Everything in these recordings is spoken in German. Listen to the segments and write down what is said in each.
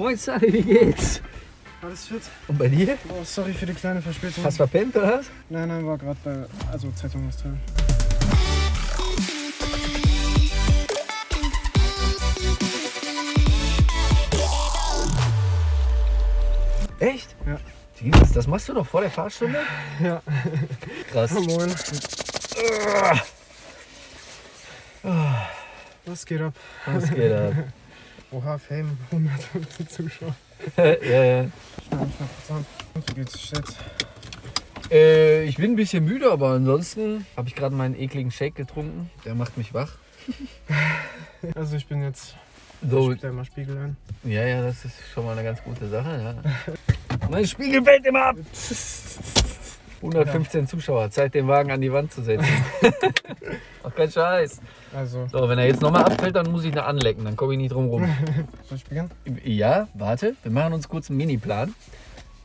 Moin Sally, wie geht's? Alles fit? Und bei dir? Oh, sorry für die kleine Verspätung. Hast verpennt oder was? Nein, nein, war gerade bei, also Zeitung austragen. Echt? Ja. Jesus, das machst du doch vor der Fahrstunde? Ja. Krass. Moin. Was geht ab? Was geht ab? Oha, Fame, 150 Zuschauer. ja, ja. An. Wie geht's jetzt? Äh, ich bin ein bisschen müde, aber ansonsten habe ich gerade meinen ekligen Shake getrunken. Der macht mich wach. Also ich bin jetzt, So, ich mal Spiegel ein. ja, ja, das ist schon mal eine ganz gute Sache. Ja. mein Spiegel fällt immer ab. 115 Zuschauer, Zeit den Wagen an die Wand zu setzen. Ach, kein Scheiß. Also, So, wenn er jetzt nochmal abfällt, dann muss ich ihn anlecken, dann komme ich nicht drum rum. soll ich beginnen? Ja, warte, wir machen uns kurz einen Mini-Plan.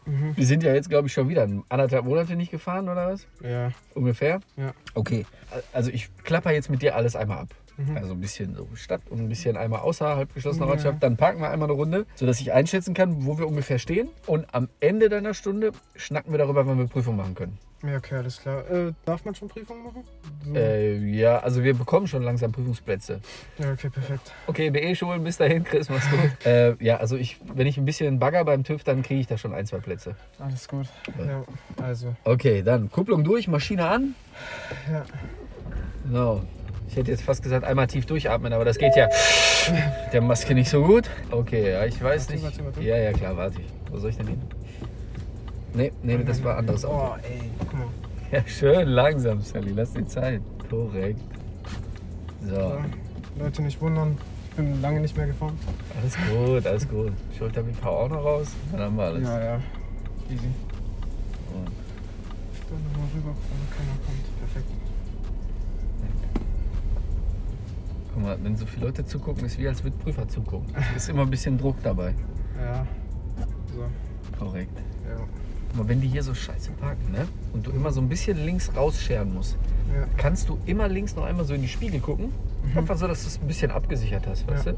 Mhm. Wir sind ja jetzt, glaube ich, schon wieder anderthalb Monate nicht gefahren, oder was? Ja. Ungefähr? Ja. Okay, also ich klapper jetzt mit dir alles einmal ab. Mhm. Also ein bisschen so Stadt und ein bisschen einmal außerhalb geschlossener Ja. Ortschaft. Dann parken wir einmal eine Runde, sodass ich einschätzen kann, wo wir ungefähr stehen. Und am Ende deiner Stunde schnacken wir darüber, wann wir Prüfung machen können. Ja, okay, alles klar. Äh, darf man schon Prüfungen machen? So. Äh, ja, also wir bekommen schon langsam Prüfungsplätze. Ja, okay, perfekt. Okay, BE-Schulen, bis dahin, Chris, mach's gut. äh, ja, also ich, wenn ich ein bisschen bagger beim TÜV, dann kriege ich da schon ein, zwei Plätze. Alles gut. Ja, also, Okay, dann Kupplung durch, Maschine an. ja. So. Ich hätte jetzt fast gesagt, einmal tief durchatmen, aber das geht ja der Maske nicht so gut. Okay, ja, ich weiß nicht. Ja, ja, klar, warte ich. Wo soll ich denn hin? Nee, nee, das war anderes Auto. Oh, ey, guck mal. Ja, schön langsam, Sally, lass die Zeit. Korrekt. So, So, Leute nicht wundern, ich bin lange nicht mehr gefahren. alles gut, alles gut. Schulterbücher auch noch raus, dann haben wir alles. Ja, ja. Easy. Und Dann nochmal rüber, keiner kommt. Perfekt. Guck mal, wenn so viele Leute zugucken, ist wie als würde Prüfer zugucken. Ist immer ein bisschen Druck dabei. Ja. So, Korrekt. ja. Aber wenn die hier so scheiße parken, ne? Und du immer so ein bisschen links rausscheren musst, Ja, kannst du immer links noch einmal so in die Spiegel gucken. Einfach so, dass du es ein bisschen abgesichert hast, weißt Ja. du?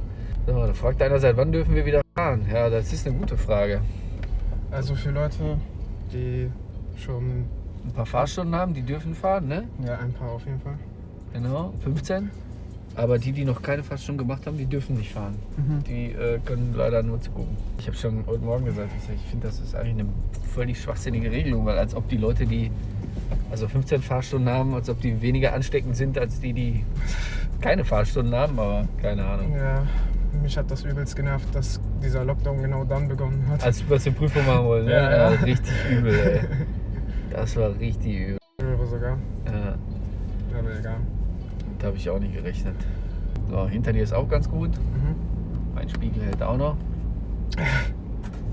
So, da fragt einer, seit wann dürfen wir wieder fahren? Ja, das ist eine gute Frage. also für Leute, die schon, Ein paar Fahrstunden haben, die dürfen fahren, ne? ja, ein paar auf jeden Fall. Genau, 15. Aber die, die noch keine Fahrstunden gemacht haben, die dürfen nicht fahren. Mhm. Die äh, können leider nur zugucken. Ich habe schon heute Morgen gesagt, ich, finde, das ist eigentlich eine völlig schwachsinnige Regelung, weil als ob die Leute, die also 15 Fahrstunden haben, als ob die weniger ansteckend sind als die, die keine Fahrstunden haben, aber keine Ahnung. Ja, mich hat das übelst genervt, dass dieser Lockdown genau dann begonnen hat. Als wir die Prüfung machen wollen, ne? Ja, ja, ja. richtig übel, ey. Das war richtig übel. Höre sogar. Ja, Aber egal. Da habe ich auch nicht gerechnet. So, hinter dir ist auch ganz gut. Mhm. Mein Spiegel hält auch noch.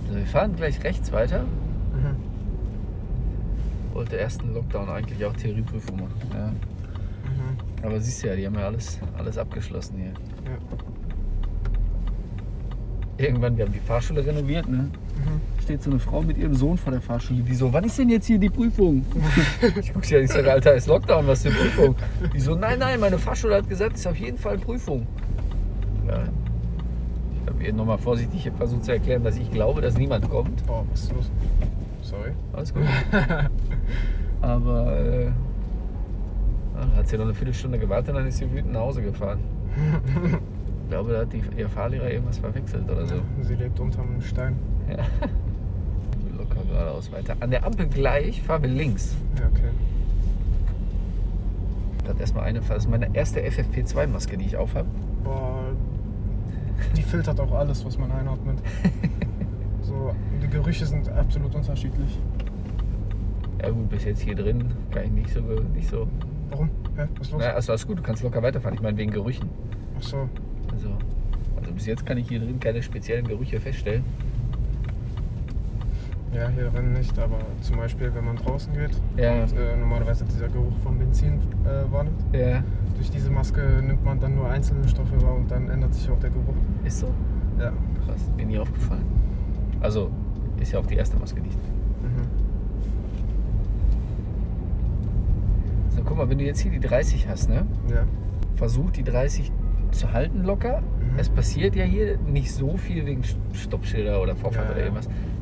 So, wir fahren gleich rechts weiter. Mhm. Wollte ersten Lockdown eigentlich auch Theorieprüfung machen. Ja. Mhm. Aber siehst du ja, die haben ja alles, alles abgeschlossen hier. Ja. Irgendwann, wir haben die Fahrschule renoviert, ne? Mhm. Steht so eine Frau mit ihrem Sohn vor der Fahrschule, die so, wann ist denn jetzt hier die Prüfung? ich guck sie an, ich sage, Alter, ist Lockdown, was für eine Prüfung? Die so, nein, nein, meine Fahrschule hat gesagt, es ist auf jeden Fall Prüfung. Ja. Ich habe ihr nochmal vorsichtig versucht zu erklären, dass ich glaube, dass niemand kommt. Boah, was ist los? Sorry. Alles gut. Aber äh, dann hat sie noch eine Viertelstunde gewartet und dann ist sie wütend nach Hause gefahren. Ich glaube, da hat die, ihr Fahrlehrer irgendwas verwechselt oder so. Sie lebt unterm Stein. Ja. Geradeaus weiter. An der Ampel gleich fahren wir links. Ja, okay. Das ist erstmal eine, das ist meine erste FFP2-Maske, die ich aufhabe. Boah, die filtert auch alles, was man einatmet. So, die Gerüche sind absolut unterschiedlich. Ja gut, bis jetzt hier drin kann ich nicht so, nicht so. Warum? Hä? Was ist los? Naja, also alles gut, du kannst locker weiterfahren. Ich meine wegen Gerüchen. Ach so. Also, also bis jetzt kann ich hier drin keine speziellen Gerüche feststellen. Ja, hier drin nicht, aber zum Beispiel, wenn man draußen geht Ja. und äh, normalerweise dieser Geruch von Benzin äh, warnet. Ja. Durch diese Maske nimmt man dann nur einzelne Stoffe wahr und dann ändert sich auch der Geruch. Ist so? Ja. Krass, mir nie aufgefallen. Also, ist ja auch die erste Maske nicht. Mhm. So, guck mal, wenn du jetzt hier die 30 hast, ne? Ja. Versuch die 30 zu halten locker, Mhm. es passiert ja hier nicht so viel wegen Stoppschilder oder Vorfahrt Ja, oder ja.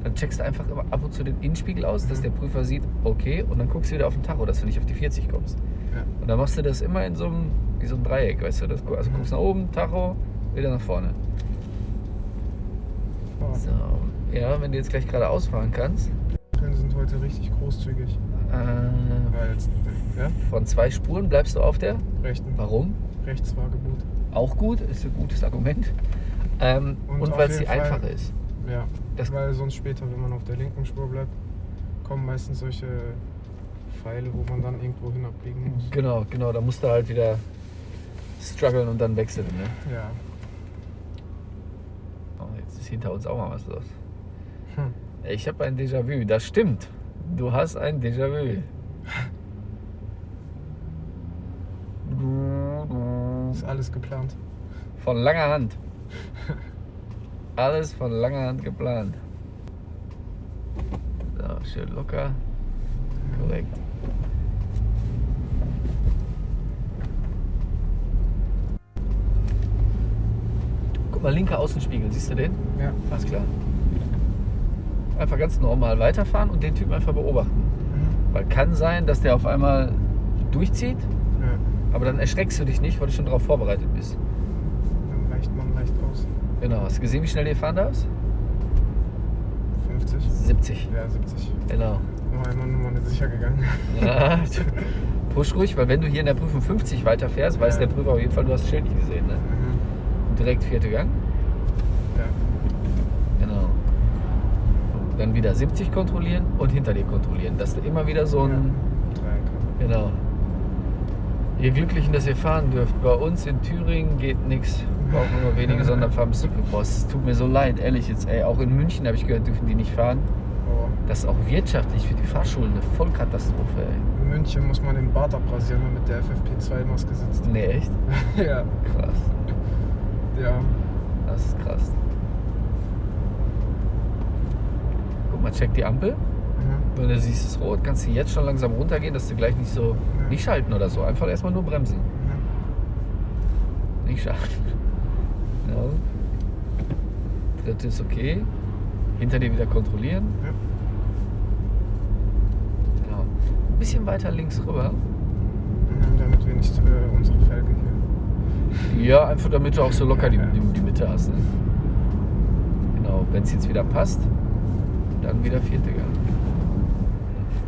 Dann checkst du einfach immer ab und zu den Innenspiegel aus, dass Mhm. der Prüfer sieht, okay, und dann guckst du wieder auf den Tacho, dass du nicht auf die 40 kommst. Ja. Und dann machst du das immer in so einem, wie so ein Dreieck, weißt du? Das, also Mhm. guckst nach oben, Tacho, wieder nach vorne. Oh, So, ja, wenn du jetzt gleich gerade ausfahren kannst, Ampeln sind heute richtig großzügig. äh, jetzt, ja, von zwei Spuren bleibst du auf der. rechten, Warum? Rechtsfahrgebot. Auch gut, ist ein gutes Argument. Ähm, und Und weil es die einfache ist. Ja, Das- weil sonst später, wenn man auf der linken Spur bleibt, kommen meistens solche Pfeile, wo man dann irgendwo hin abbiegen muss. Genau, genau, da musst du halt wieder strugglen und dann wechseln. Ne? Ja. Oh, jetzt ist hinter uns auch mal was los. Hm. Ich habe ein Déjà-vu, das stimmt. Du hast ein Déjà-vu. Ist alles geplant. Von langer Hand. Alles von langer Hand geplant. So, schön locker. Korrekt. Guck mal, linker Außenspiegel, siehst du den? Ja. Alles klar. Einfach ganz normal weiterfahren und den Typen einfach beobachten. Mhm. Weil kann sein, dass der auf einmal durchzieht, ja. aber dann erschreckst du dich nicht, weil du schon darauf vorbereitet bist. Dann weicht man leicht aus. Genau. Hast du gesehen, wie schnell der fahren darfst? 50? 70. Ja, 70. Genau. Noch einmal nur mal nicht sicher gegangen. Ja, push ruhig, weil wenn du hier in der Prüfung 50 weiterfährst, weiß Ja. der Prüfer auf jeden Fall, du hast das Schild nicht gesehen. Ne? Mhm. Direkt vierte Gang. Ja. Genau. Dann wieder 70 kontrollieren und hinter dir kontrollieren. Dass du immer wieder so ein. ja. Genau. Ihr Glücklichen, dass ihr fahren dürft. Bei uns in Thüringen geht nichts. Brauchen nur wenige Sonderfahren. Boah, es tut mir so leid, ehrlich jetzt. Ey, auch in München habe ich gehört, dürfen die nicht fahren. Oh. Das ist auch wirtschaftlich für die Fahrschulen eine Vollkatastrophe, ey. In München muss man den Bart abrasieren, wenn man mit der FFP2-Maske sitzt. Nee, echt? ja. Krass. Ja. Das ist krass. Guck mal, check die Ampel. Mhm. Wenn du siehst, es ist rot, kannst du jetzt schon langsam runtergehen, dass du gleich nicht so. Ja. Nicht schalten oder so. Einfach erstmal nur bremsen. Mhm. Nicht schalten. Ja. Dritte ist okay. Hinter dir wieder kontrollieren. Ja. Genau. Ein bisschen weiter links rüber. Mhm. Damit wir nicht äh, unsere Felge hier. Ja, einfach damit du auch so locker die, die, die Mitte hast. Ne? Genau, wenn es jetzt wieder passt, dann wieder vierte Gang.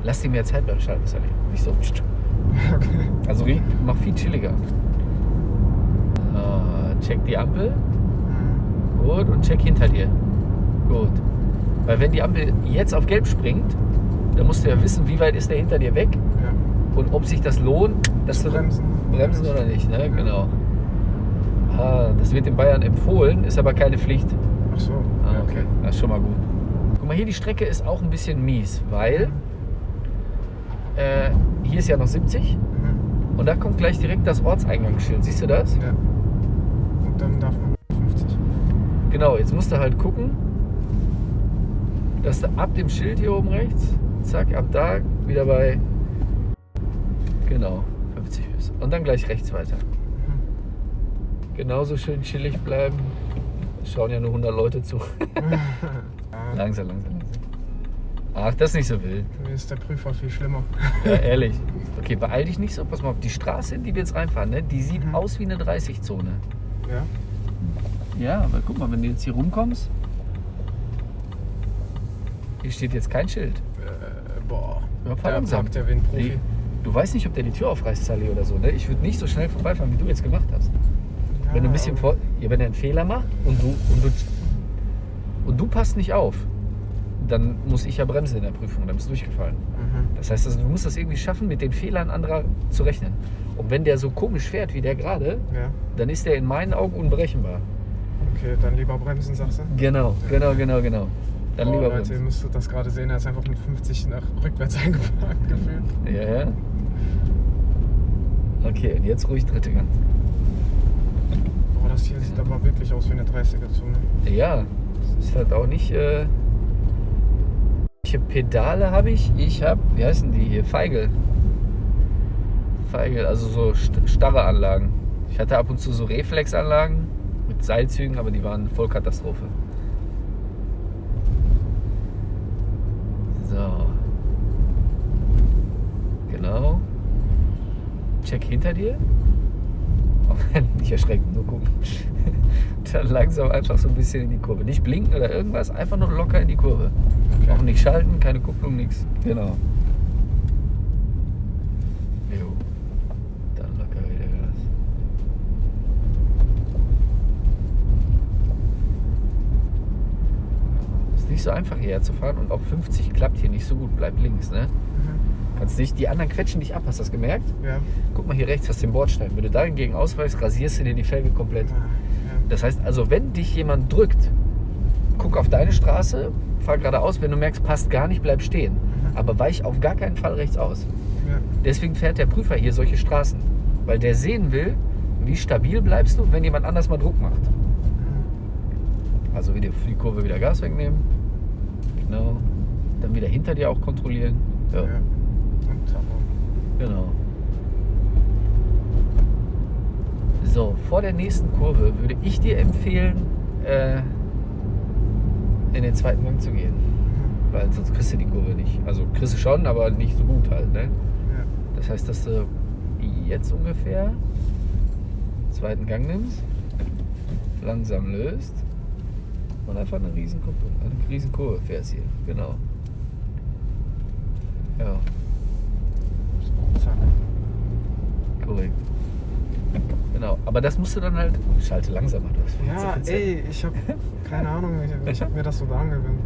Lass dir mehr Zeit beim Schalten, Sally. Nicht so. Okay. Also mach viel chilliger. Check die Ampel. Gut. Und check hinter dir. Gut. Weil wenn die Ampel jetzt auf gelb springt, dann musst du ja wissen, wie weit ist der hinter dir weg Ja. und ob sich das lohnt, dass du Bremsen. bremsen oder nicht. Ne? Genau. Ah, das wird in Bayern empfohlen, ist aber keine Pflicht. Ach so. Ah, Ja, okay. Das ist schon mal gut. Guck mal, hier die Strecke ist auch ein bisschen mies, weil äh, hier ist ja noch 70 Mhm. und da kommt gleich direkt das Ortseingangsschild. Siehst du das? Ja. Dann darf man 50. Genau, jetzt musst du halt gucken, dass du ab dem Schild hier oben rechts, zack, ab da wieder bei, genau, 50 bist. Und dann gleich rechts weiter. Mhm. Genauso schön chillig bleiben. Es Schauen ja nur 100 Leute zu. langsam, langsam, langsam. Ach, das ist nicht so wild. Mir ist der Prüfer viel schlimmer. Ja, ehrlich. Okay, beeil dich nicht so. Pass mal auf, die Straße, in die wir jetzt reinfahren, ne, die sieht Mhm. aus wie eine 30-Zone. Ja. Ja, aber guck mal, wenn du jetzt hier rumkommst, hier steht jetzt kein Schild. Äh, boah. Ja, fahr Der langsam. packt ja wie ein Profi. Die, du weißt nicht, ob der die Tür aufreißt, Sally, oder so. Ne? Ich würde nicht so schnell vorbeifahren, wie du jetzt gemacht hast. Ja, Wenn du ein bisschen vor, ja, wenn er einen Fehler macht und du, und du und du passt nicht auf, dann muss ich ja bremsen in der Prüfung, dann bist du durchgefallen. Mhm. Das heißt, also, du musst das irgendwie schaffen, mit den Fehlern anderer zu rechnen. Und wenn der so komisch fährt wie der gerade, Ja. dann ist der in meinen Augen unberechenbar. Okay, dann lieber bremsen, sagst du? Genau, genau, genau, genau. Dann oh, lieber Leute, ihr bremsen. müsstet das gerade sehen, er ist einfach mit 50 nach rückwärts eingeparkt gefühlt. Ja, ja. Okay, und jetzt ruhig dritte Gang. Boah, das hier sieht aber wirklich aus wie eine 30er-Zone. Ja, es ist halt auch nicht. Äh, welche Pedale habe ich? Ich habe, wie heißen die hier? Feigel. Feigel, also so st- starre Anlagen. Ich hatte ab und zu so Reflexanlagen. mit Seilzügen, aber die waren voll Katastrophe. So. Genau. Check hinter dir. Erschrecken, nur gucken. Dann langsam einfach so ein bisschen in die Kurve. Nicht blinken oder irgendwas, einfach nur locker in die Kurve. Okay. Auch nicht schalten, keine Kupplung, nichts. Genau. Jo. Dann locker wieder Gas. Ist nicht so einfach hierher zu fahren und auch 50 klappt hier nicht so gut. Bleib links, ne? Mhm. Kannst nicht, die anderen quetschen dich ab, hast du das gemerkt? Ja. Guck mal hier rechts, hast du den Bordstein. Wenn du da hingegen ausweichst, rasierst du dir die Felge komplett. Ah, ja. Das heißt also, wenn dich jemand drückt, guck auf deine Straße, fahr geradeaus. Wenn du merkst, passt gar nicht, bleib stehen. Mhm. Aber weich auf gar keinen Fall rechts aus. Ja. Deswegen fährt der Prüfer hier solche Straßen. Weil der sehen will, wie stabil bleibst du, wenn jemand anders mal Druck macht. Mhm. Also wieder für die Kurve wieder Gas wegnehmen. Genau. Dann wieder hinter dir auch kontrollieren. Ja, Ja. Und Tacho. genau. So, vor der nächsten Kurve würde ich dir empfehlen, äh, in den zweiten Gang zu gehen. Mhm. Weil sonst kriegst du die Kurve nicht. Also kriegst du schon, aber nicht so gut halt. Ne? Ja. Das heißt, dass du jetzt ungefähr zweiten Gang nimmst, langsam löst und einfach eine Riesenkupplung, eine Riesenkurve fährst hier. Genau. Ja, Zack. Korrekt. Genau, aber das musst du dann halt. Schalte langsamer. Du hast Ja, 15. ey, ich hab keine Ahnung, ich, ich hab mir das so da angewöhnt.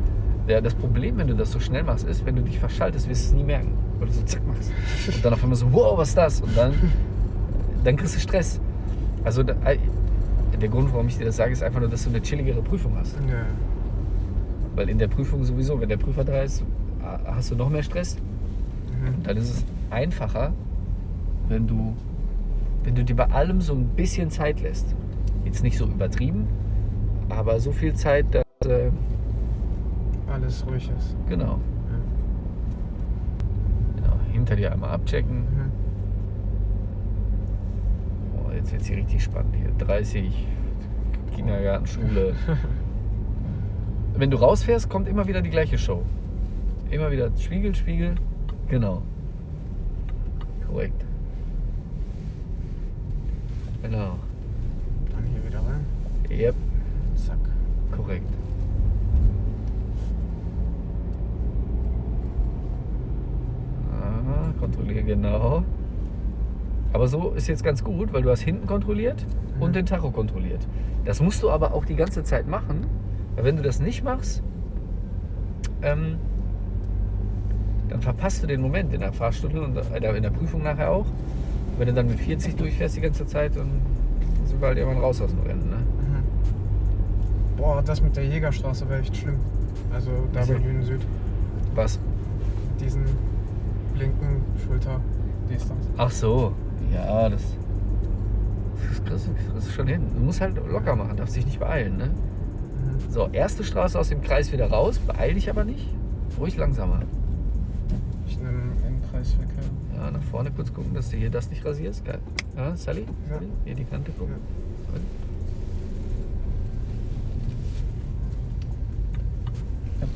Ja, das Problem, wenn du das so schnell machst, ist, wenn du dich verschaltest, wirst du es nie merken. Weil du so zack machst. Und dann auf einmal so, wow, was ist das? Und dann, dann kriegst du Stress. Also da, der Grund, warum ich dir das sage, ist einfach nur, dass du eine chilligere Prüfung hast. Ja. Weil in der Prüfung sowieso, wenn der Prüfer da ist, hast du noch mehr Stress. Mhm. Dann ist es einfacher, wenn du, wenn du dir bei allem so ein bisschen Zeit lässt. Jetzt nicht so übertrieben, aber so viel Zeit, dass. Äh, Alles ruhig ist. genau, Ja. genau. Hinter dir einmal abchecken. Mhm. Oh, jetzt wird es hier richtig spannend hier. 30, Kindergarten, Schule. Wenn du rausfährst, kommt immer wieder die gleiche Show. Immer wieder Spiegel, Spiegel. Genau. Korrekt. Genau. Dann hier wieder rein. Yep, Zack. korrekt. Aha, kontrolliere genau. Aber so ist jetzt ganz gut, weil du hast hinten kontrolliert und Mhm. den Tacho kontrolliert. Das musst du aber auch die ganze Zeit machen, weil wenn du das nicht machst, ähm, dann verpasst du den Moment in der Fahrstunde und in der Prüfung nachher auch. Wenn du dann mit 40 durchfährst die ganze Zeit, dann sind wir halt irgendwann raus aus dem Rennen. Ne? Mhm. Boah, das mit der Jägerstraße wäre echt schlimm. Also da bei Lünen Süd. Was? Diesen blinken Schulter. Das. Ach so, ja, das, das du schon hin. Du musst halt locker machen, darfst dich nicht beeilen. Ne? Mhm. So, erste Straße aus dem Kreis wieder raus, beeil dich aber nicht. Ruhig langsamer. Ich nehme einen Kreisverkehr. Ja, nach vorne kurz gucken, dass du hier das nicht rasierst. Geil. Ja, Sally? Ja. Hier die Kante gucken. Ja.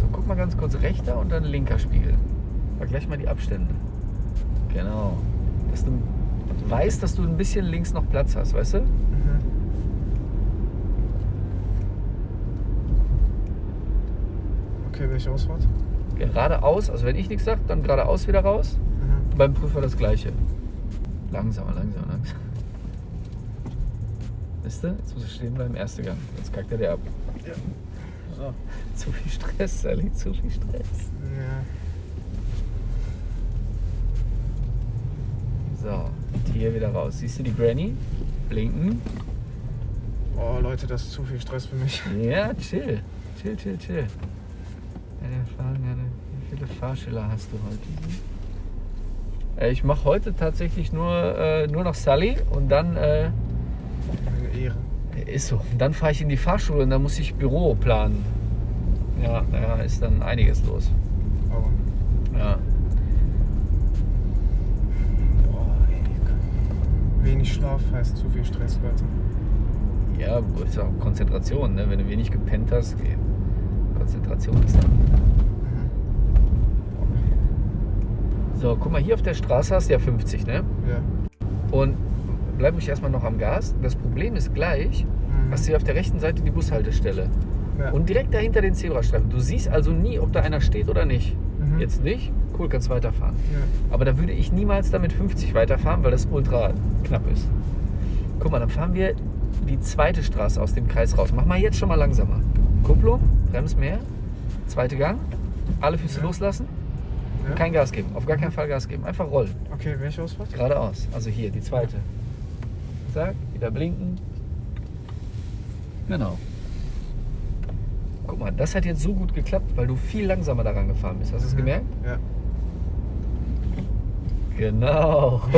So, guck mal ganz kurz rechter und dann linker Spiegel. Vergleich mal die Abstände. Genau. Dass du weißt, dass du ein bisschen links noch Platz hast, weißt du? Mhm. Okay, welche Ausfahrt? Geradeaus, also wenn ich nichts sage, dann geradeaus wieder raus. Mhm. Beim Prüfer das gleiche. Langsamer, langsamer, langsamer. Wisst ihr? Jetzt muss ich stehen bleiben, erster Gang. Jetzt kackt er dir ab. So. Zu viel Stress, Sally, zu viel Stress. Ja. So, und hier wieder raus. Siehst du die Granny? Blinken. Oh Leute, das ist zu viel Stress für mich. Ja, chill. Chill, chill, chill. Wir fahren gerne. Wie viele Fahrschüler hast du heute? Äh, Ich mache heute tatsächlich nur, äh, nur noch Sally und dann äh, Ehre. Ist so. Und dann fahre ich in die Fahrschule und dann muss ich Büro planen. Ja, naja, ist dann einiges los. Aber. Ja. Boah, ey. wenig Schlaf heißt zu viel Stress, Leute. Ja, ist auch Konzentration, ne? Wenn du wenig gepennt hast, geht. Konzentration ist da. So, guck mal, hier auf der Straße hast du ja 50, ne? Ja. Und bleib mich erstmal noch am Gas. Das Problem ist gleich, Mhm. hast du hier auf der rechten Seite die Bushaltestelle. ja. Und direkt dahinter den Zebrastreifen. Du siehst also nie, ob da einer steht oder nicht. Mhm. Jetzt nicht? Cool, kannst weiterfahren. Ja. Aber da würde ich niemals damit 50 weiterfahren, weil das ultra knapp ist. Guck mal, dann fahren wir die zweite Straße aus dem Kreis raus. Mach mal jetzt schon mal langsamer. Kupplung, Brems mehr, zweite Gang, alle Füße Ja. loslassen, ja. kein Gas geben, auf gar keinen Fall Gas geben, einfach rollen, Okay, welche Ausfahrt? geradeaus. Also hier, die zweite. Zack, wieder blinken. Genau. Guck mal, das hat jetzt so gut geklappt, weil du viel langsamer daran gefahren bist. Hast du es gemerkt? Ja. Genau.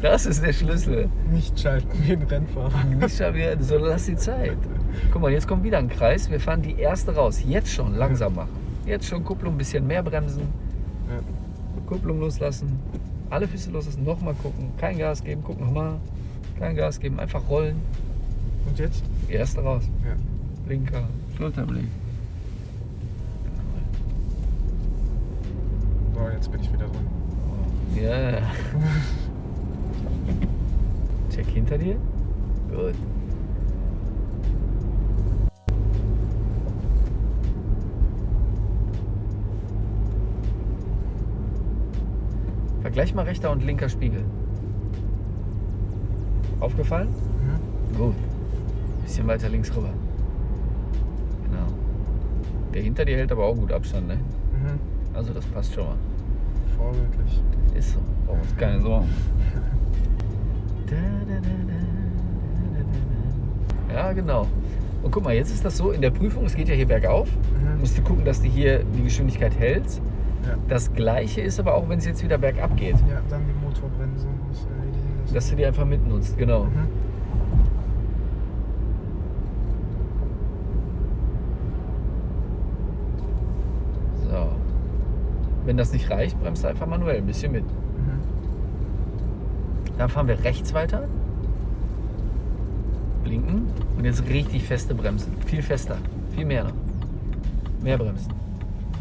Das ist der Schlüssel. Nicht schalten wie ein Rennfahrer. Nicht schon wieder, so lass die Zeit. Guck mal, jetzt kommt wieder ein Kreis. Wir fahren die erste raus. Jetzt schon langsam machen. Jetzt schon Kupplung, ein bisschen mehr bremsen. Ja. Kupplung loslassen. Alle Füße loslassen. Nochmal gucken. Kein Gas geben. Guck nochmal. Kein Gas geben. Einfach rollen. Und jetzt? Die erste raus. Ja. Blinker. Schulterblick. So, jetzt bin ich wieder dran. Ja. Check hinter dir. Gut. Vergleich mal rechter und linker Spiegel. Aufgefallen? Mhm. Gut. Bisschen weiter links rüber. Genau. Der hinter dir hält aber auch gut Abstand, ne? Mhm. Also das passt schon mal. Vorbildlich. Ist so. Brauchen uns keine Sorgen. Ja, genau. Und guck mal, jetzt ist das so, in der Prüfung, es geht ja hier bergauf, Mhm. musst du gucken, dass du hier die Geschwindigkeit hältst. Das gleiche ist aber auch, wenn es jetzt wieder bergab geht, ja, dann die Motorbremse muss erledigen lassen. dass du die einfach mitnutzt, genau. Mhm. So. Wenn das nicht reicht, bremst du einfach manuell ein bisschen mit. Mhm. Dann fahren wir rechts weiter. Blinken. Und jetzt richtig feste Bremsen. Viel fester. Viel mehr noch. Mehr bremsen.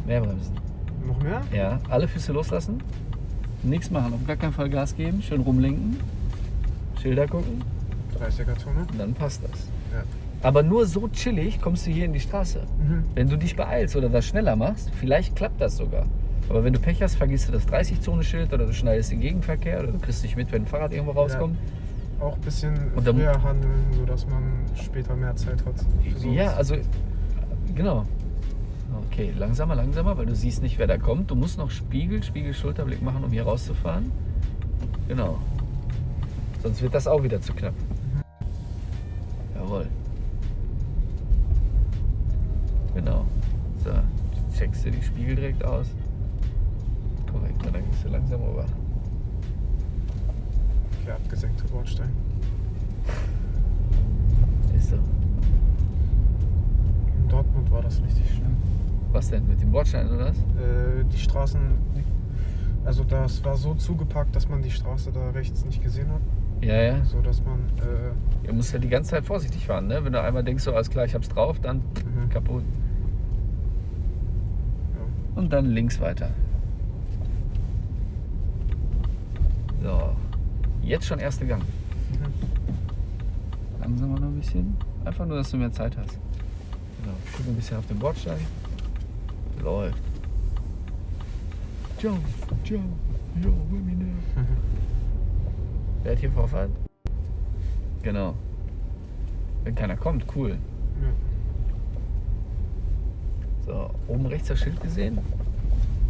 Mehr bremsen. Noch mehr? Ja, alle Füße loslassen. Nichts machen. Auf gar keinen Fall Gas geben. Schön rumlenken. Schilder gucken. 30er-Zone. Und dann passt das. Ja. Aber nur so chillig kommst du hier in die Straße. Mhm. Wenn du dich beeilst oder das schneller machst, vielleicht klappt das sogar. Aber wenn du Pech hast, vergisst du das 30-Zone-Schild oder du schneidest den Gegenverkehr oder du kriegst dich mit, wenn ein Fahrrad irgendwo rauskommt. Auch ein bisschen dann- früher handeln, sodass man später mehr Zeit hat. Ja, also genau. Okay, langsamer, langsamer, weil du siehst nicht, wer da kommt. Du musst noch Spiegel, Spiegel, Schulterblick machen, um hier rauszufahren. Genau. Sonst wird das auch wieder zu knapp. Jawohl. Genau. So, checkst du die Spiegel direkt aus. Korrekt, dann gehst du langsam rüber. Okay, abgesenkte Bordstein. Ist so. In Dortmund war das richtig schlimm. Was denn? Mit dem Bordstein oder was? Äh, die Straßen, also das war so zugepackt, dass man die Straße da rechts nicht gesehen hat. Ja, ja. So dass man, äh, Ihr müsst ja die ganze Zeit vorsichtig fahren, ne? Wenn du einmal denkst, so alles klar, ich hab's drauf, dann Mhm. kaputt. ja. Und dann links weiter. So. Jetzt schon erste Gang. Mhm. Langsamer noch ein bisschen. Einfach nur, dass du mehr Zeit hast. Genau. Guck ein bisschen auf den Bordstein. Läuft. Jump, jump, jump, with me now. Wer hat hier Vorfahrt? Genau. Wenn keiner kommt, cool. ja. So, oben rechts das Schild gesehen?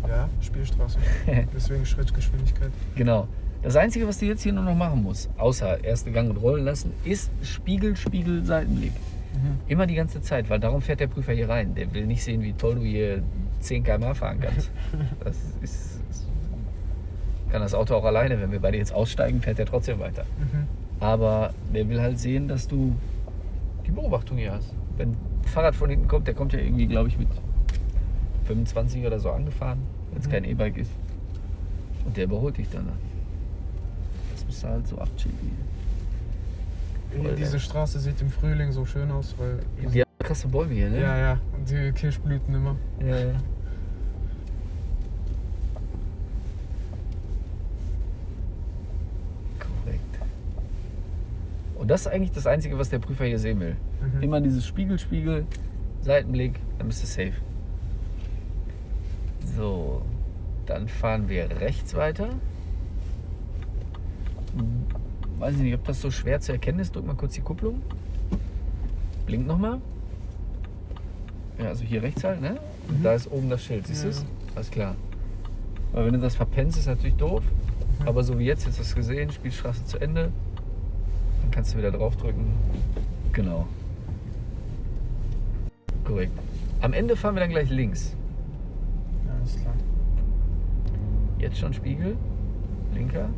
ja, Spielstraße. Deswegen Schrittgeschwindigkeit. Genau. Das Einzige, was du jetzt hier nur noch machen musst, außer erste Gang und rollen lassen, ist Spiegel, Spiegel, Seitenblick. Mhm. Immer die ganze Zeit, weil darum fährt der Prüfer hier rein. Der will nicht sehen, wie toll du hier 10 km fahren kannst. Das ist, ist, kann das Auto auch alleine. Wenn wir beide jetzt aussteigen, fährt er trotzdem weiter. Mhm. Aber der will halt sehen, dass du die Beobachtung hier hast. Wenn ein Fahrrad von hinten kommt, der kommt ja irgendwie, glaube ich, mit 25 oder so angefahren, wenn es Mhm. kein E-Bike ist. Und der überholt dich dann. Das musst du halt so abchillen. Hier, Diese Straße sieht im Frühling so schön aus, weil. Die haben krasse Bäume hier, ne? Ja, ja. Und die Kirschblüten immer. ja. ja. Korrekt. Und das ist eigentlich das Einzige, was der Prüfer hier sehen will. Mhm. Immer dieses Spiegel, Spiegel, Seitenblick, dann bist du safe. So, dann fahren wir rechts weiter. Weiß ich nicht, ob das so schwer zu erkennen ist. Drück mal kurz die Kupplung. Blink nochmal. Ja, also hier rechts halt, ne? Und Mhm. da ist oben das Schild, siehst du Ja. es? Alles klar. Aber wenn du das verpennst, ist natürlich doof. Mhm. Aber so wie jetzt, jetzt hast du gesehen, Spielstraße zu Ende. Dann kannst du wieder draufdrücken. Genau. Korrekt. Am Ende fahren wir dann gleich links. Ja, alles klar. Jetzt schon Spiegel. Linker.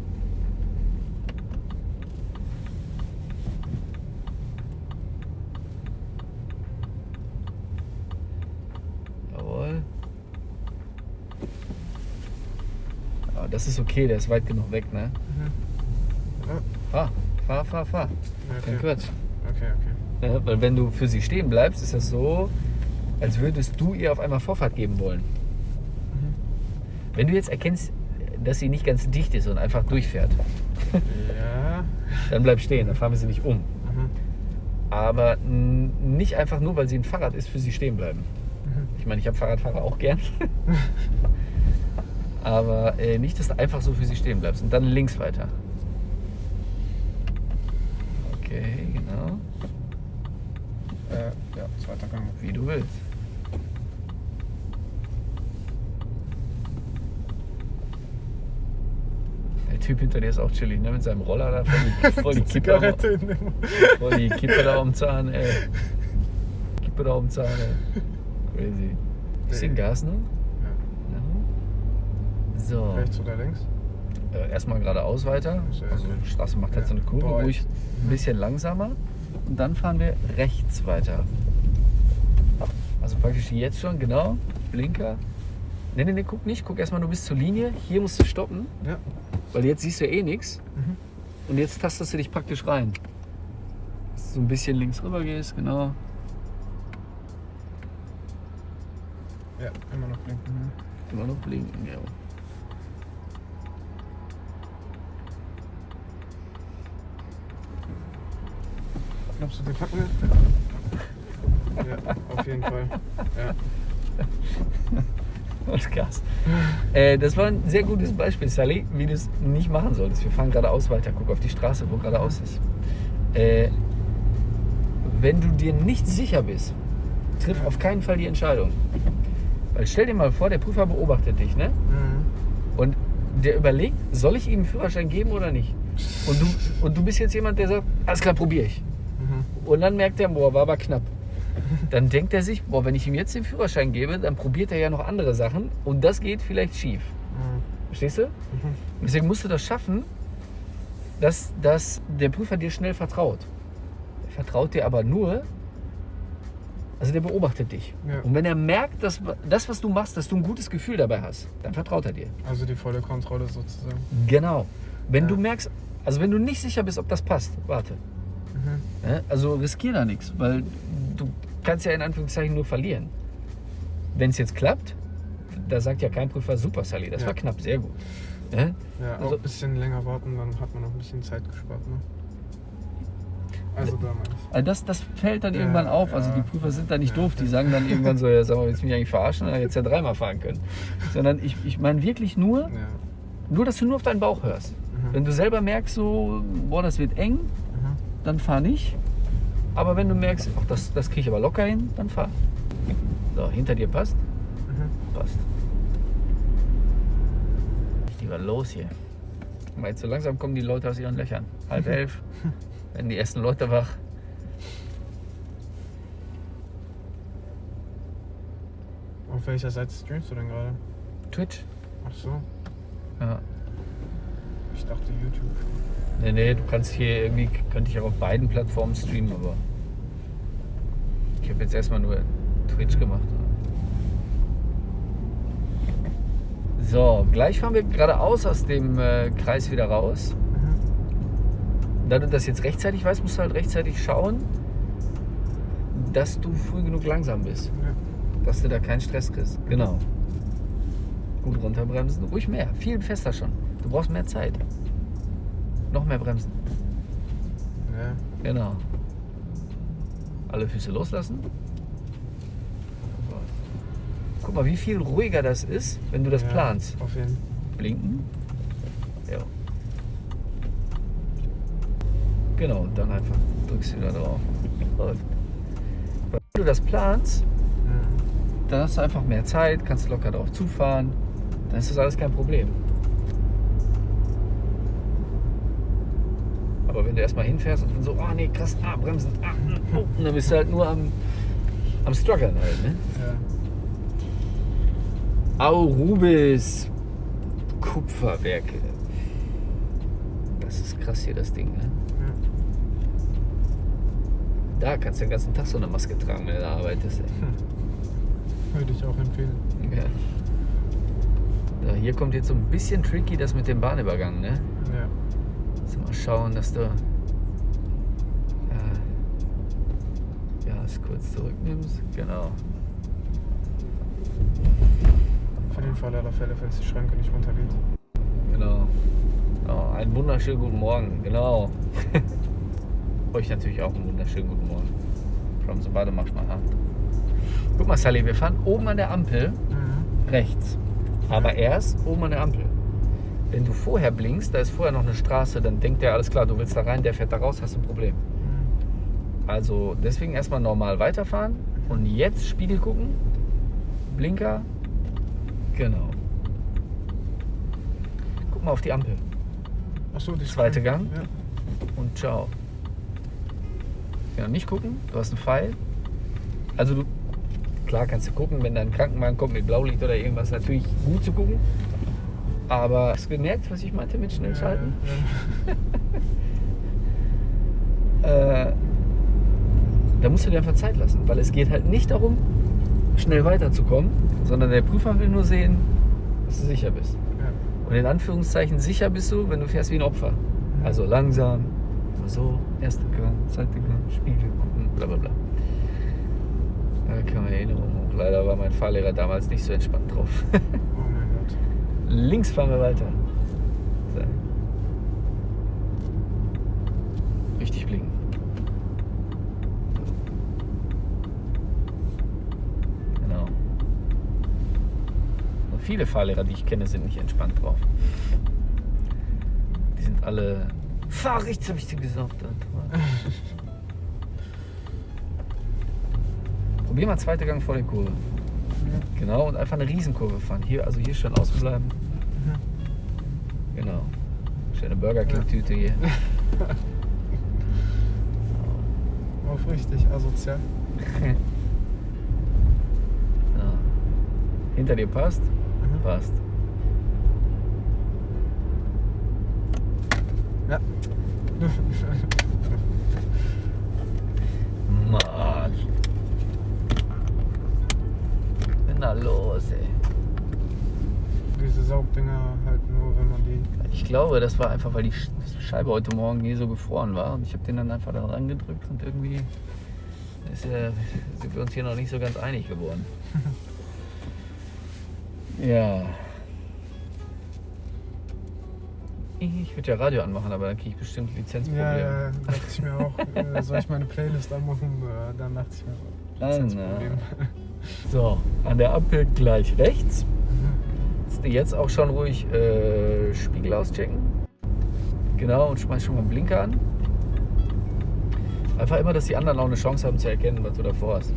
Jawohl. Aber das ist okay, der ist weit genug weg, ne? Mhm. Ja, Fahr, fahr, fahr, fahr. Kein okay. Quatsch. Okay, okay. Ja, weil wenn du für sie stehen bleibst, ist das so, als würdest du ihr auf einmal Vorfahrt geben wollen. Mhm. Wenn du jetzt erkennst, dass sie nicht ganz dicht ist und einfach durchfährt, Ja. dann bleib stehen, dann fahren wir sie nicht um. Mhm. Aber nicht einfach nur, weil sie ein Fahrrad ist, für sie stehen bleiben. Mhm. Ich meine, ich habe Fahrradfahrer auch gern. Aber äh, nicht, dass du einfach so für sie stehen bleibst. Und dann links weiter. Okay, genau. Äh, ja, zweiter Gang. Wie du willst. Der Typ hinter dir ist auch chillig, ne? Mit seinem Roller da. Voll die, voll die, am, Zigarette in dem. voll die Kippe da am Zahn, ey. Kippe da am Zahn, ey. Crazy. Bisschen. Gas, ne? Ja. Ja. So. Rechts oder links? Äh, erstmal geradeaus weiter. Also die Straße macht halt so eine Ja. Kurve, Boah, ruhig ein bisschen langsamer. Und dann fahren wir rechts weiter. Also praktisch jetzt schon, genau. Blinker. Ne, ne, ne, guck nicht. Guck erstmal nur bis zur Linie. Hier musst du stoppen, Ja. weil jetzt siehst du eh nichts. Mhm. Und jetzt tastest du dich praktisch rein. Dass du so ein bisschen links rüber gehst, genau. Ja, immer noch blinken. Mhm. Immer noch blinken, ja. Packen wir? Ja, auf jeden Fall. Ja. Und Gas. Äh, das war ein sehr gutes Beispiel, Sally, wie du es nicht machen solltest. Wir fahren geradeaus weiter. Guck auf die Straße, wo geradeaus ist. Äh, wenn du dir nicht sicher bist, triff auf keinen Fall die Entscheidung. Weil stell dir mal vor, der Prüfer beobachtet dich, ne? Mhm. Und der überlegt, soll ich ihm einen Führerschein geben oder nicht? Und du, und du bist jetzt jemand, der sagt, alles klar, probiere ich. Und dann merkt er, boah, war aber knapp. Dann denkt er sich, boah, wenn ich ihm jetzt den Führerschein gebe, dann probiert er ja noch andere Sachen und das geht vielleicht schief. Mhm. Verstehst du? Mhm. Deswegen musst du das schaffen, dass, dass der Prüfer dir schnell vertraut. Er vertraut dir aber nur, also der beobachtet dich. Ja. Und wenn er merkt, dass das, was du machst, dass du ein gutes Gefühl dabei hast, dann vertraut er dir. Also die volle Kontrolle sozusagen. Genau. Wenn Ja. du merkst, also wenn du nicht sicher bist, ob das passt, warte. Ne? Also riskier da nichts, weil du kannst ja in Anführungszeichen nur verlieren. Wenn es jetzt klappt, da sagt ja kein Prüfer, super Sally, das Ja. war knapp, sehr gut. Ne? Ja, auch Also- ein bisschen länger warten, dann hat man noch ein bisschen Zeit gespart. Ne? Also da. Also das, das fällt dann Ja, irgendwann auf. Also ja. die Prüfer sind da nicht Ja. doof. Die sagen dann irgendwann so, ja, sag mal, willst du mich eigentlich verarschen? Dann hättest du ja dreimal fahren können. Sondern ich, ich meine wirklich nur, Ja. nur, dass du nur auf deinen Bauch hörst. Mhm. Wenn du selber merkst, so, boah, das wird eng. Dann fahr nicht. Aber wenn du merkst, ach, das, das kriege ich aber locker hin, dann fahr. So, hinter dir passt? Mhm. Passt. Was los hier. Mal, jetzt so langsam kommen die Leute aus ihren Löchern. Halb elf, werden die ersten Leute wach. Auf welcher Seite streamst du denn gerade? Twitch? Ach so, Ja. ich dachte YouTube. Nee, nee, du kannst hier irgendwie, könnte ich auch auf beiden Plattformen streamen, aber ich habe jetzt erstmal nur Twitch gemacht. So, gleich fahren wir geradeaus aus dem äh, Kreis wieder raus. Mhm. Und da du das jetzt rechtzeitig weißt, musst du halt rechtzeitig schauen, dass du früh genug langsam bist. Ja. Dass du da keinen Stress kriegst. Genau. Gut runterbremsen. Ruhig mehr. Viel fester schon. Du brauchst mehr Zeit. Noch mehr bremsen. Ja. Genau. Alle Füße loslassen. Guck mal, wie viel ruhiger das ist, wenn du das ja, planst. Auf jeden Blinken. Ja. Genau, und dann einfach drückst du wieder drauf. Wenn du das planst, Mhm. dann hast du einfach mehr Zeit, kannst locker drauf zufahren. Dann ist das alles kein Problem. Aber wenn du erstmal hinfährst und dann so, oh nee, krass, ah, bremsen, ah, oh, und dann bist du halt nur am, am struggeln halt, ne? Ja. Aurubis Kupferwerke. Das ist krass hier, das Ding, ne? Ja. Da kannst du den ganzen Tag so eine Maske tragen, wenn du da arbeitest. Ey. Würde ich auch empfehlen. Ja. Ja, hier kommt jetzt so ein bisschen tricky das mit dem Bahnübergang, ne? Ja. Also mal schauen, dass du es kurz zurücknimmst. Genau. Für den Fall aller Fälle, falls die Schranke nicht runtergeht. Genau. Oh, einen wunderschönen guten Morgen. Genau. Euch natürlich auch einen wunderschönen guten Morgen. From the bottom mach mal hart. Guck mal, Sally, wir fahren oben an der Ampel Mhm. rechts. Aber erst oben an der Ampel. Wenn du vorher blinkst, da ist vorher noch eine Straße, dann denkt der, alles klar, du willst da rein, der fährt da raus, hast du ein Problem. Also deswegen erstmal normal weiterfahren und jetzt Spiegel gucken, Blinker, genau. Guck mal auf die Ampel Achso, die Zweite. Gang? Ja. und ciao. Genau, nicht gucken, du hast einen Pfeil. Also du, klar kannst du gucken, wenn da ein Krankenwagen kommt mit Blaulicht oder irgendwas, natürlich gut zu gucken. Aber hast du gemerkt, was ich meinte mit schnell schalten? Ja, äh, da musst du dir einfach Zeit lassen, weil es geht halt nicht darum, schnell weiterzukommen, sondern der Prüfer will nur sehen, dass du sicher bist. ja. Ja. Und in Anführungszeichen sicher bist du, wenn du fährst wie ein Opfer. Also langsam, immer so, erster Gang, zweiter Gang, Spiegel gucken, bla bla bla. Da kam Erinnerung hoch. Leider war mein Fahrlehrer damals nicht so entspannt drauf. Oh mein Gott. Links fahren wir weiter. So. Richtig blinken. Genau. Und viele Fahrlehrer, die ich kenne, sind nicht entspannt drauf. Die sind alle. Fahr rechts, habe ich dir gesagt. Probier mal zweite Gang vor der Kurve. Genau, und einfach eine Riesenkurve fahren. Hier, also hier schön außen bleiben. Genau. Schöne Burger King-Tüte hier. Auf richtig asozial. Ja. Hinter dir passt? Passt. Ja. Mann. Na los, ey. Diese Saugdinger halt nur, wenn man die. Ich glaube, das war einfach, weil die Sch- Scheibe heute Morgen hier so gefroren war. Und ich habe den dann einfach da rangedrückt und irgendwie ist, äh, sind wir uns hier noch nicht so ganz einig geworden. ja. Ich würde ja Radio anmachen, aber dann kriege ich bestimmt Lizenzprobleme. Ja, ja, dachte ich mir auch. äh, soll ich meine Playlist anmachen? Äh, Dann dachte ich mir, Ah, Lizenzproblem. So, an der Ampel gleich rechts. Kannst du jetzt auch schon ruhig äh, Spiegel auschecken. Genau, und schmeiß schon mal einen Blinker an. Einfach immer, dass die anderen auch eine Chance haben zu erkennen, was du davor hast.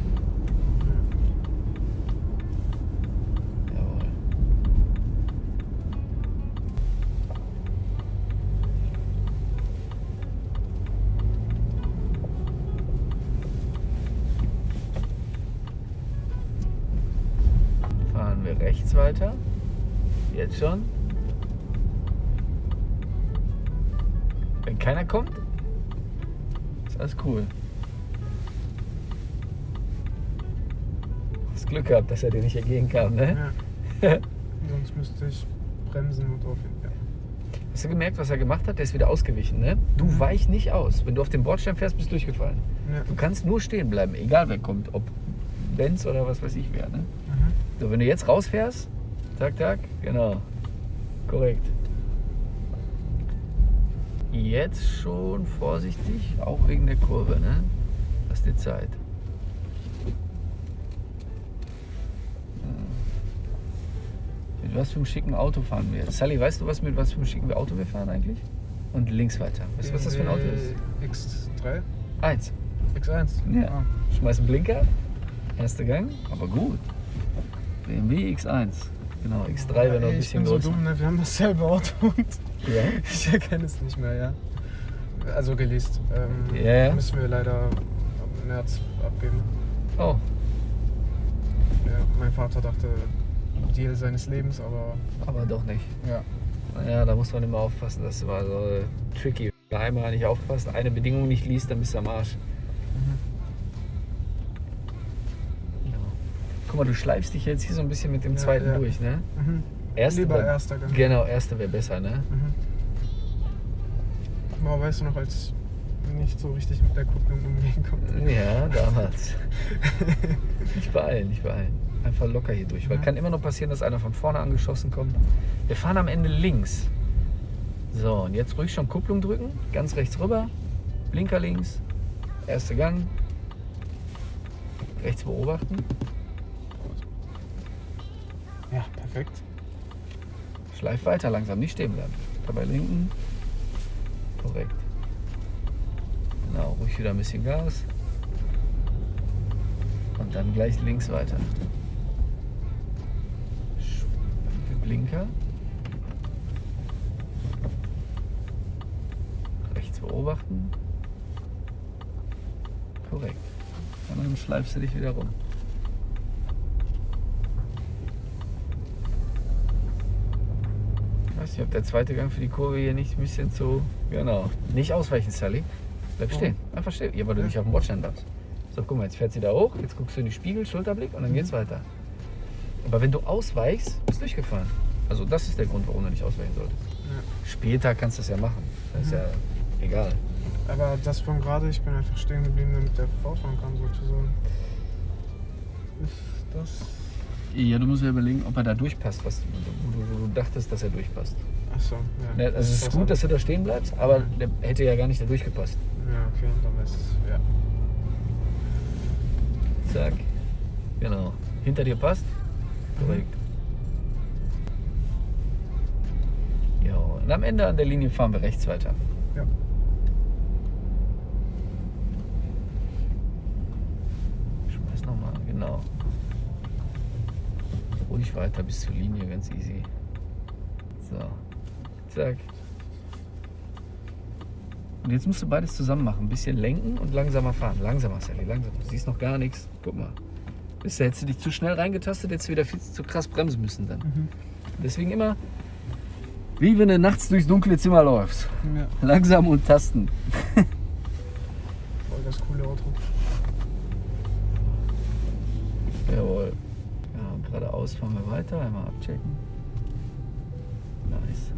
Rechts weiter. Jetzt schon. Wenn keiner kommt, ist alles cool. Hast Glück gehabt, dass er dir nicht entgegenkam, ne? Ja. Sonst müsste ich bremsen und aufhören. Ja. Hast du gemerkt, was er gemacht hat? Der ist wieder ausgewichen, ne? Du Mhm. weich nicht aus. Wenn du auf dem Bordstein fährst, bist du durchgefallen. Ja. Du kannst nur stehen bleiben, egal wer kommt. Ob Benz oder was weiß ich wer, ne? So, wenn du jetzt rausfährst, tak, tak, genau. Korrekt. Jetzt schon vorsichtig, auch wegen der Kurve, ne? Lass dir Zeit. Ja. Mit was für einem schicken Auto fahren wir jetzt? Sally, weißt du, was mit was für einem schicken Auto wir fahren eigentlich? Und links weiter. Weißt du, was das für ein Auto ist? X3? Eins. X1? Ja. Ah. Schmeiß einen Blinker, erster Gang, aber gut. BMW X1. Genau, X3 wäre noch ein bisschen Ich bin so dumm, ne? wir haben dasselbe Auto und Ja? ich erkenne es nicht mehr, ja. Also geleast. Ähm, ja. Müssen wir leider im März abgeben. Oh, Ja, mein Vater dachte, Deal seines Lebens, aber aber doch nicht. ja. Ja, da muss man immer aufpassen. Das war so tricky. Wenn du einmal nicht aufpasst, eine Bedingung nicht liest, dann bist du am Arsch. Ja. Guck mal, du schleifst dich jetzt hier so ein bisschen mit dem Ja, zweiten ja. durch, ne? Mhm. Erste Lieber erster Gang. Genau, erste wäre besser, ne? Mhm. Boah, weißt du noch, als ich nicht so richtig mit der Kupplung umgehen konnte? Ja, damals. nicht beeilen, nicht beeilen. Einfach locker hier durch. Weil Ja. kann immer noch passieren, dass einer von vorne angeschossen kommt. Wir fahren am Ende links. So, und jetzt ruhig schon Kupplung drücken. Ganz rechts rüber. Blinker links. Erster Gang. Rechts beobachten. Ja, perfekt. Schleif weiter langsam, nicht stehen bleiben. Dabei linken. Korrekt. Genau, ruhig wieder ein bisschen Gas. Und dann gleich links weiter. Blinker. Rechts beobachten. Korrekt. Und dann schleifst du dich wieder rum. Weiß nicht, ob der zweite Gang für die Kurve hier nicht ein bisschen zu. Genau. Nicht ausweichen, Sally. Bleib Oh. stehen. Einfach stehen. Ja, weil du nicht auf dem Bordstein darfst. So, guck mal, jetzt fährt sie da hoch. Jetzt guckst du in die Spiegel, Schulterblick und dann Mhm. geht's weiter. Aber wenn du ausweichst, bist du durchgefahren. Also, das ist der Grund, warum du nicht ausweichen solltest. Ja. Später kannst du es ja machen. Das ist Mhm. ja egal. Aber das von gerade, ich bin einfach stehen geblieben, damit der fortfahren kann, sozusagen. Ist das. Ja, du musst ja überlegen, ob er da durchpasst, was du, du, du dachtest, dass er durchpasst. Achso, ja. Ne, Also, es ist gut, dass du da stehen bleibst, aber der hätte ja gar nicht da durchgepasst. Ja, okay, dann ist es. Ja. Zack. Genau. Hinter dir passt? Korrekt. Ja, und am Ende an der Linie fahren wir rechts weiter. Ja. Schmeiß nochmal, genau. Ruhig weiter bis zur Linie, ganz easy. So. Zack. Und jetzt musst du beides zusammen machen. Ein bisschen lenken und langsamer fahren. Langsamer, Sally, langsamer. Du siehst noch gar nichts. Guck mal. Bis da hättest du dich zu schnell reingetastet, hättest du wieder viel zu krass bremsen müssen dann. Mhm. Deswegen immer, wie wenn du nachts durchs dunkle Zimmer läufst. Ja, Langsam und tasten. voll das coole Auto. Jawohl. Geradeaus fahren wir weiter. Einmal abchecken. Nice.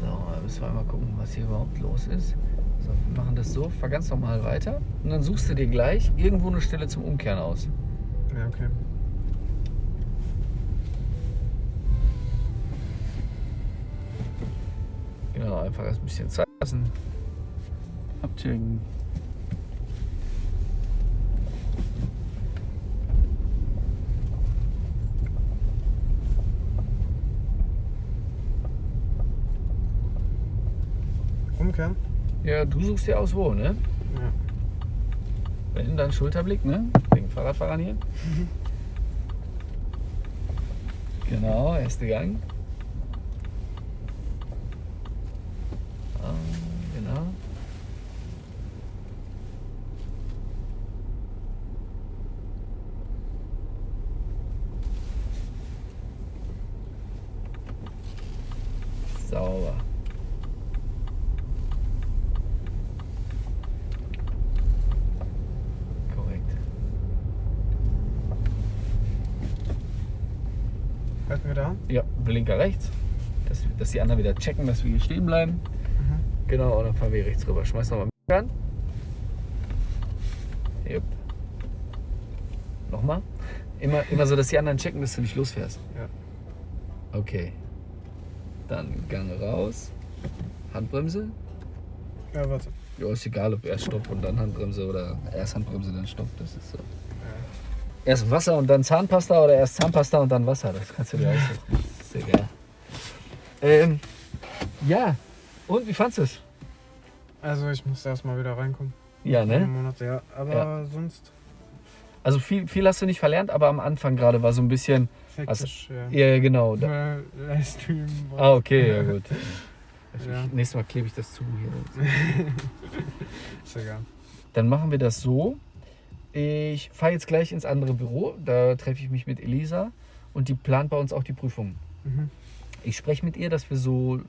So, müssen wir einmal gucken, was hier überhaupt los ist. So, wir machen das so, fahr ganz normal weiter. Und dann suchst du dir gleich irgendwo eine Stelle zum Umkehren aus. Ja, okay. Genau, einfach erst ein bisschen Zeit lassen. Abchecken. Umkehren? Ja, du suchst dir aus wo, ne? Ja. Wenn, dann Schulterblick, ne? Wegen Fahrradfahrern hier. Genau, erste Gang. Ah, genau. Sauber. Korrekt. Da? Ja, Blinker rechts. dass die anderen wieder checken, dass wir hier stehen bleiben. Mhm. Genau, und dann fahren wir rechts rüber. Schmeiß nochmal an. Jupp. Nochmal. Immer, immer so, dass die anderen checken, dass du nicht losfährst. Ja. Okay. Dann Gang raus. Handbremse. Ja, warte. Ja, ist egal, ob erst Stopp und dann Handbremse oder erst Handbremse, dann Stopp. Das ist so. Erst Wasser und dann Zahnpasta oder erst Zahnpasta und dann Wasser. Das kannst du dir aussuchen. Ist egal. Ähm, ja. Und wie fandest du es? Also ich musste erstmal wieder reinkommen. Ja, ne? Monate, ja. Aber Ja. sonst Also viel, viel hast du nicht verlernt, aber am Anfang gerade war so ein bisschen. hektisch, ja. Ja, genau. Da, Livestream ah, okay, ja gut. Ja. Nächstes Mal klebe ich das zu hier. Ist egal. Dann machen wir das so. Ich fahre jetzt gleich ins andere Büro. Da treffe ich mich mit Elisa und die plant bei uns auch die Prüfung. Mhm. Ich spreche mit ihr, dass wir so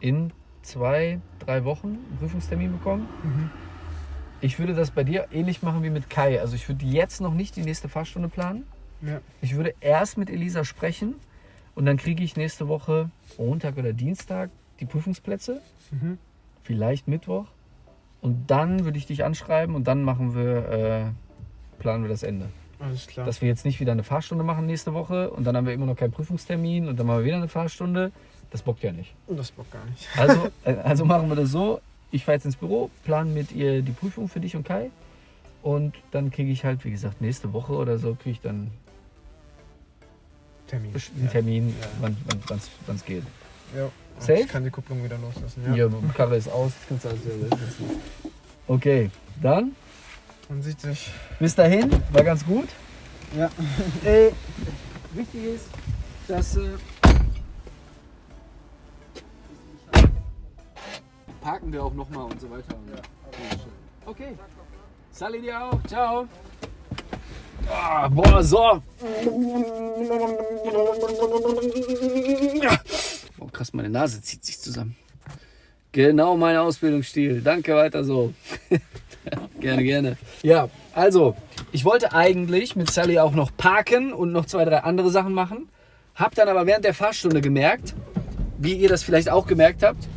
in zwei, drei Wochen einen Prüfungstermin bekommen. Mhm. Ich würde das bei dir ähnlich machen wie mit Kai. Also ich würde jetzt noch nicht die nächste Fahrstunde planen. Ja. Ich würde erst mit Elisa sprechen und dann kriege ich nächste Woche Montag oder Dienstag die Prüfungsplätze. Mhm. vielleicht Mittwoch. Und dann würde ich dich anschreiben und dann machen wir, äh, planen wir das Ende. Alles klar. Dass wir jetzt nicht wieder eine Fahrstunde machen nächste Woche und dann haben wir immer noch keinen Prüfungstermin und dann machen wir wieder eine Fahrstunde. Das bockt ja nicht. das Bock gar nicht. Also, äh, also machen wir das so. Ich fahre jetzt ins Büro, plane mit ihr die Prüfung für dich und Kai. Und dann kriege ich halt, wie gesagt, nächste Woche oder so, kriege ich dann Termin. einen Termin, Ja. wann es geht. Ja. ja. Safe? Ich kann die Kupplung wieder loslassen. Ja. Hier, Karre ist aus, das kannst du alles setzen. Okay, dann Man sieht sich. bis dahin, war ganz gut. Ja. Äh, wichtig ist, dass. Äh, parken wir auch nochmal und so weiter. Okay. Sally dir auch. Ciao. Ah, boah, so. Boah, krass, meine Nase zieht sich zusammen. Genau mein Ausbildungsstil. Danke, weiter so. gerne, gerne. Ja, also, ich wollte eigentlich mit Sally auch noch parken und noch zwei, drei andere Sachen machen. Hab dann aber während der Fahrstunde gemerkt, wie ihr das vielleicht auch gemerkt habt,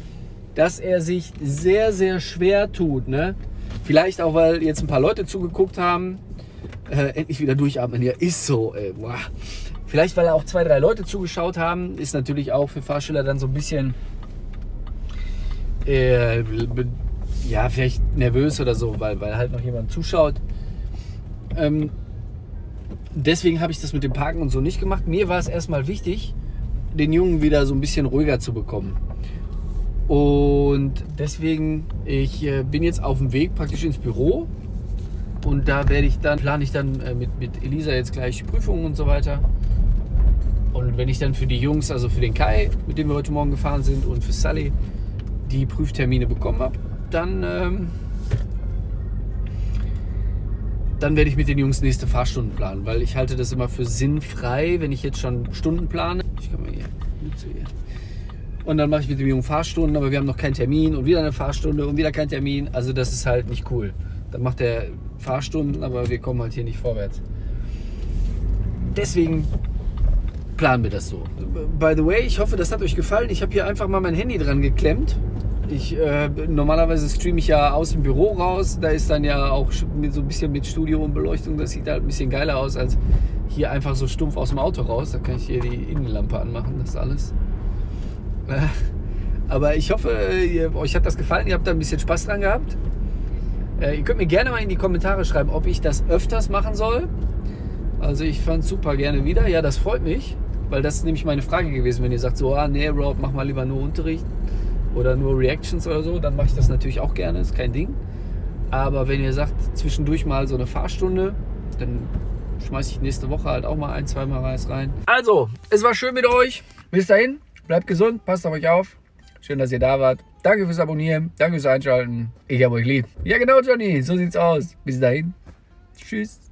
dass er sich sehr, sehr schwer tut. Ne? Vielleicht auch, weil jetzt ein paar Leute zugeguckt haben. Äh, endlich wieder durchatmen. Ja, ist so. Ey. Boah. Vielleicht, weil auch zwei, drei Leute zugeschaut haben. Ist natürlich auch für Fahrschüler dann so ein bisschen äh, ja, vielleicht nervös oder so, weil, weil halt noch jemand zuschaut. Ähm, deswegen habe ich das mit dem Parken und so nicht gemacht. Mir war es erstmal wichtig, den Jungen wieder so ein bisschen ruhiger zu bekommen. Und deswegen, ich äh, bin jetzt auf dem Weg praktisch ins Büro. Und da werde ich dann, plane ich dann äh, mit, mit Elisa jetzt gleich Prüfungen und so weiter. Und wenn ich dann für die Jungs, also für den Kai, mit dem wir heute Morgen gefahren sind, und für Sally die Prüftermine bekommen habe, dann, ähm, dann werde ich mit den Jungs nächste Fahrstunden planen, weil ich halte das immer für sinnfrei, wenn ich jetzt schon Stunden plane. Ich kann mal hier, zu hier. Und dann mache ich mit dem Jungen Fahrstunden, aber wir haben noch keinen Termin und wieder eine Fahrstunde und wieder kein Termin. Also das ist halt nicht cool. Dann macht er Fahrstunden, aber wir kommen halt hier nicht vorwärts. Deswegen planen wir das so. By the way, ich hoffe, das hat euch gefallen. Ich habe hier einfach mal mein Handy dran geklemmt. Ich, äh, normalerweise streame ich ja aus dem Büro raus. Da ist dann ja auch mit, so ein bisschen mit Studio und Beleuchtung. Das sieht halt ein bisschen geiler aus als hier einfach so stumpf aus dem Auto raus. Da kann ich hier die Innenlampe anmachen, das alles. Äh, Aber ich hoffe, ihr, euch hat das gefallen. Ihr habt da ein bisschen Spaß dran gehabt. Äh, ihr könnt mir gerne mal in die Kommentare schreiben, ob ich das öfters machen soll. Also ich fand super gerne wieder. Ja, das freut mich, weil das ist nämlich meine Frage gewesen. Wenn ihr sagt so, ah nee, Rob, mach mal lieber nur Unterricht oder nur Reactions oder so, dann mache ich das natürlich auch gerne, ist kein Ding. Aber wenn ihr sagt, zwischendurch mal so eine Fahrstunde, dann schmeiße ich nächste Woche halt auch mal ein, zweimal was rein. Also, es war schön mit euch. Bis dahin, bleibt gesund, passt auf euch auf. Schön, dass ihr da wart. Danke fürs Abonnieren, danke fürs Einschalten. Ich hab euch lieb. Ja genau, Johnny, so sieht's aus. Bis dahin. Tschüss.